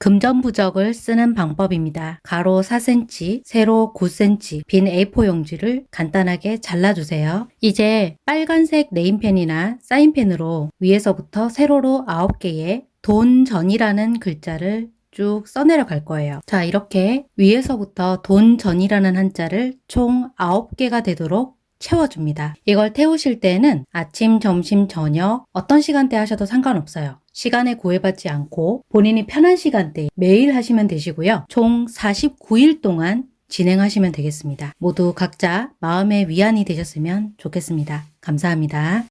금전부적을 쓰는 방법입니다. 가로 4cm, 세로 9cm 빈 A4 용지를 간단하게 잘라주세요. 이제 빨간색 네임펜이나 사인펜으로 위에서부터 세로로 9개의 돈전이라는 글자를 쭉 써내려 갈 거예요. 자 이렇게 위에서부터 돈전이라는 한자를 총 9개가 되도록 채워줍니다. 이걸 태우실 때는 아침, 점심, 저녁 어떤 시간대 하셔도 상관없어요. 시간에 구애받지 않고 본인이 편한 시간대 매일 하시면 되시고요. 총 49일 동안 진행하시면 되겠습니다. 모두 각자 마음의 위안이 되셨으면 좋겠습니다. 감사합니다.